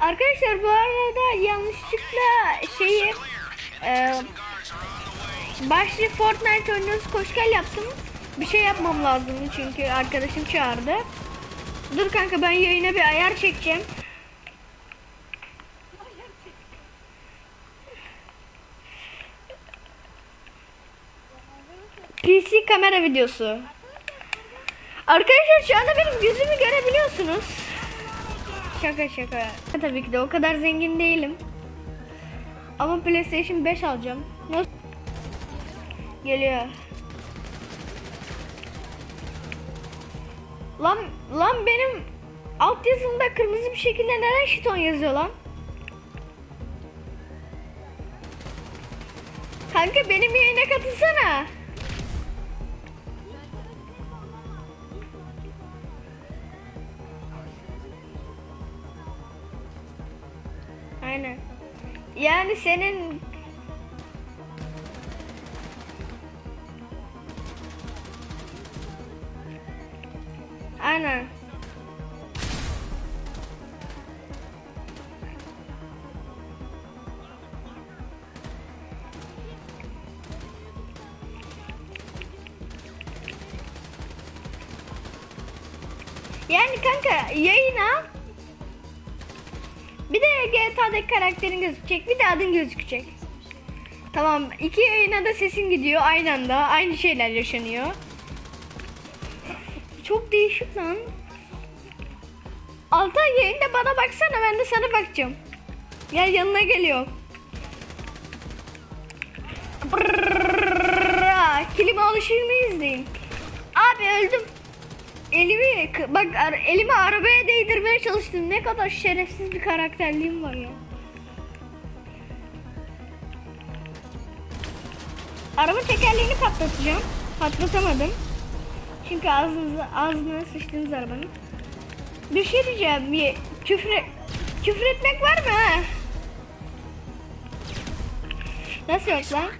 Arkadaşlar bu arada yanlışlıkla şeyi e, başlı Fortnite oynuyoruz koşkal yaptım. Bir şey yapmam lazım çünkü arkadaşım çağırdı. Dur kanka ben yayına bir ayar çekeceğim. PC kamera videosu. Arkadaşlar şu anda benim yüzümü görebiliyorsunuz. Şaka şaka. Tabii ki de o kadar zengin değilim. Ama PlayStation 5 alacağım. Geliyor. Lan lan benim alt yazımda kırmızı bir şekilde neden şiton yazıyor lan? Kanka benim yayına katılsana. Aynen. Yani senin Aynen. Yani kanka yayına bir de GTA'daki karakterin gözükecek bir de adın gözükecek. Tamam iki yayına da sesin gidiyor aynı anda aynı şeyler yaşanıyor. Çok değişik lan. Altay yayında bana baksana ben de sana bakacağım. Gel yanına geliyor. Kilime alışımı izleyin. Abi öldüm. Elimi bak elimi arabaya değdirmeye çalıştım. Ne kadar şerefsiz bir karakterliğim var ya. Araba tekerleğini patlatacağım. Patlatamadım. Çünkü ağzınıza, ağzına sıçtınız arabanın. Bir şey diyeceğim. Bir küfür, küfür etmek var mı ha? Nasıl yok lan?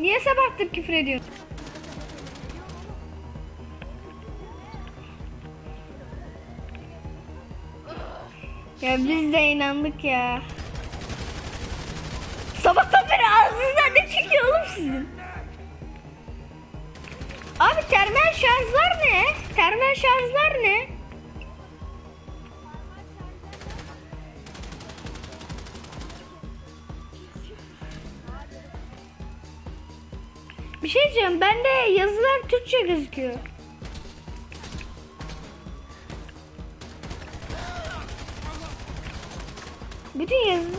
Niye sabahtır küfür ediyorsun? Ya biz de inandık ya. Sabahtan beri ağzınızdan ne çıkıyor oğlum sizin? Abi termal şarjlar ne? Termal şarjlar ne? Bir şey diyeceğim. Bende yazılar Türkçe gözüküyor. Yazı.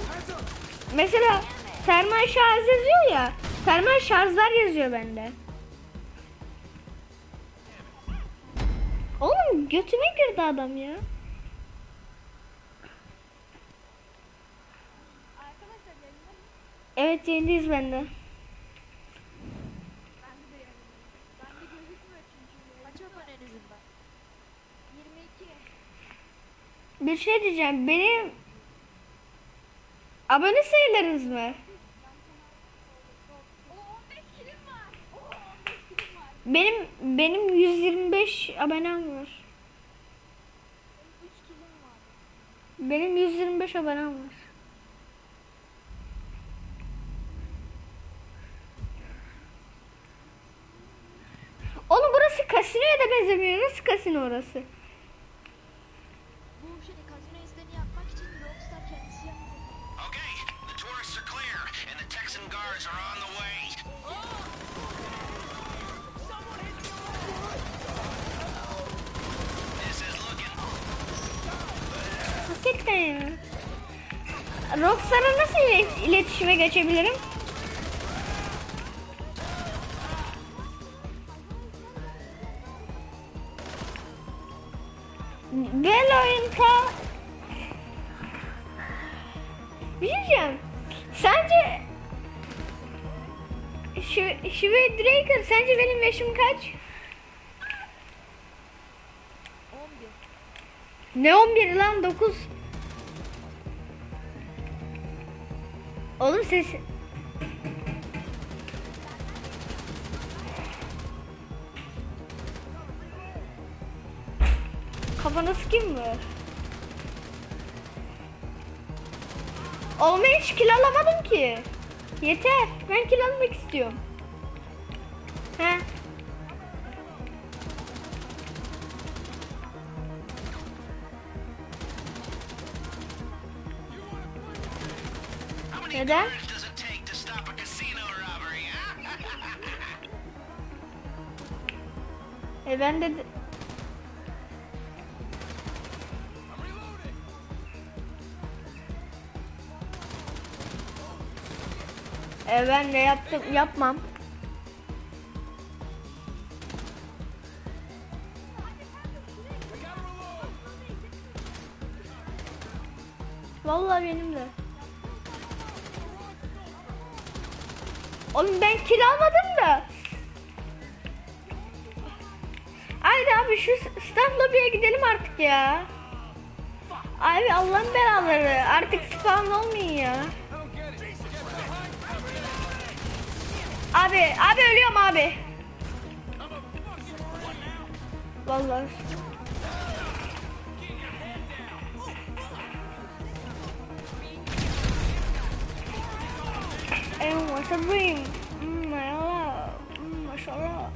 Mesela termal şarj yazıyor ya. Termal şarjlar yazıyor bende. Oğlum götüme girdi adam ya. Evet yayındayız bende. Kaç abonenizin var? 22. Bir şey diyeceğim. Benim abone sayılarınız mı? O 15 kilim var. O 15 kilim var. Benim benim 125 abonem var. 3 kilim var. Benim 125 abonem var. Oğlum burası kasinoya da benzemiyor. Nasıl kasino orası? Hakikaten ya. Rockstar'a nasıl ilet- iletişime geçebilirim? Valorant'a Bir şey diyeceğim. Sence şu Şive Draker sence benim yaşım kaç? 11. Ne 11 lan 9. Oğlum ses Kafana sıkayım mı? Oğlum hiç kill alamadım ki. Yeter. Ben kill almak istiyorum. Huh? E ben de... E ben de yaptım, yapmam. Vallahi benim de. Oğlum ben kil almadım da. Haydi abi şu staff lobby'ye gidelim artık ya. Abi Allah'ın belaları artık spawn olmayın ya. Abi abi ölüyorum abi. Vallahi. And what's a dream? Mm, maşallah. Mm, maşallah.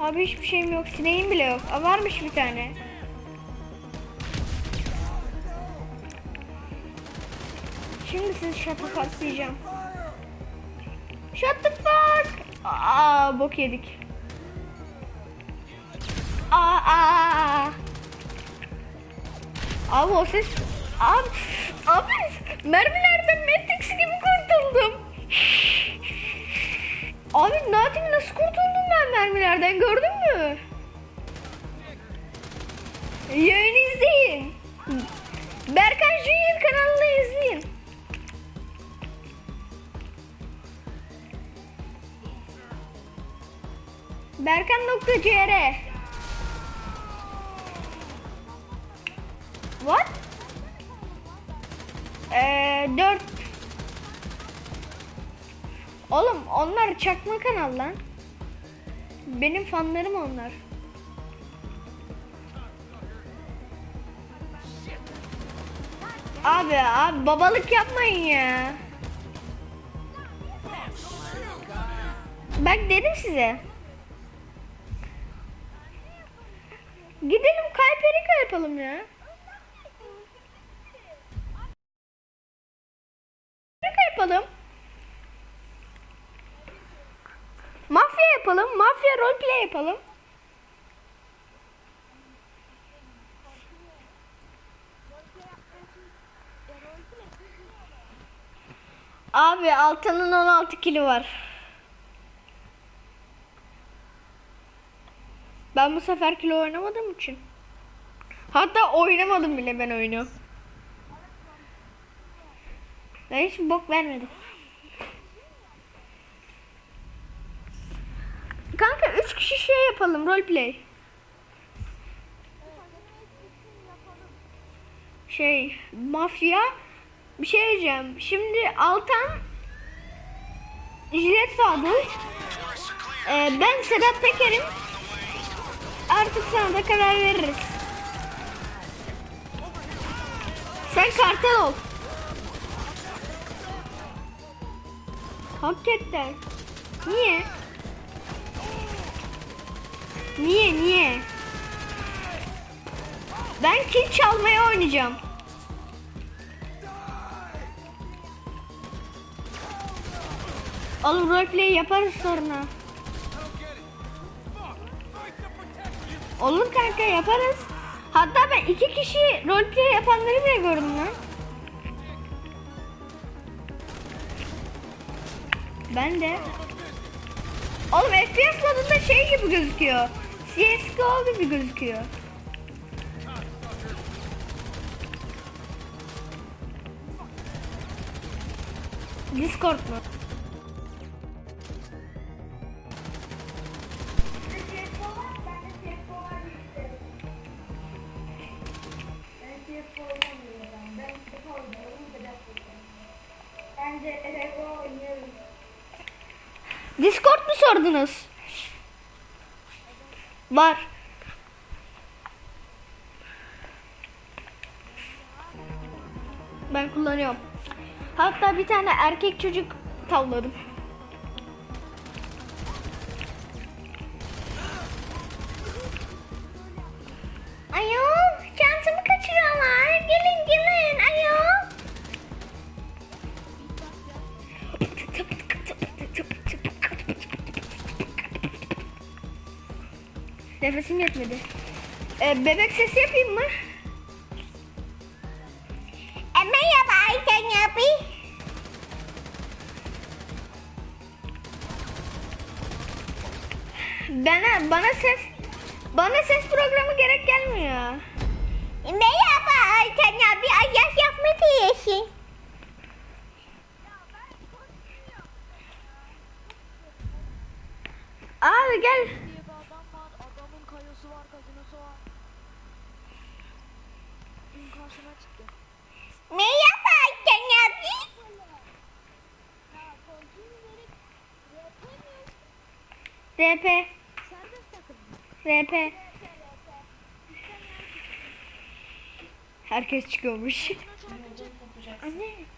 Abi hiçbir şeyim yok. Sineğim bile yok. Aa, varmış bir tane. Şimdi sizi the fuck. Aa bok yedik. Aa aa. aa. Abi o ses... Abi, abi mermilerden Matrix gibi kurtuldum. Abi Natim nasıl kurtuldum ben mermilerden gördün mü? Yayını izleyin. Berkan Junior kanalını izleyin. Berkan.cr 4 Oğlum onlar çakma kanal lan. Benim fanlarım onlar. Abi abi babalık yapmayın ya. Bak dedim size. Gidelim Kayperika yapalım ya. Kayperika yapalım. Mafya yapalım. Mafya roleplay yapalım. Abi Altan'ın 16 kilo var. Ben bu sefer kilo oynamadığım için. Hatta oynamadım bile ben oyunu. Ben hiç bok vermedim. 3 kişi şey yapalım roleplay. Şey mafya bir şey diyeceğim. Şimdi Altan Jilet Sadık ee, ben Sedat Peker'im. Artık sana da karar veririz. Sen kartel ol. Hakikaten. Niye? Niye niye? Ben kill çalmaya oynayacağım. Oğlum roleplay yaparız sonra. Olur kanka yaparız. Hatta ben iki kişi roleplay yapanları bile gördüm lan. Ben de. Oğlum FPS modunda şey gibi gözüküyor. CSGO gibi gözüküyor. Discord mu? Discord mu sordunuz? Var. Ben kullanıyorum. Hatta bir tane erkek çocuk tavladım. Nefesim yetmedi. Ee, bebek sesi yapayım mı? Merhaba Ayten abi. Bana, bana ses bana ses programı gerek gelmiyor. Merhaba Ayten abi. Ayak yapma diyorsun. Abi gel. diye bir adam var. Adamın kayası var, gazinosu var. Dün karşıma çıktı. Merhaba Ayten abi. RP. RP. Herkes çıkıyormuş. Anne.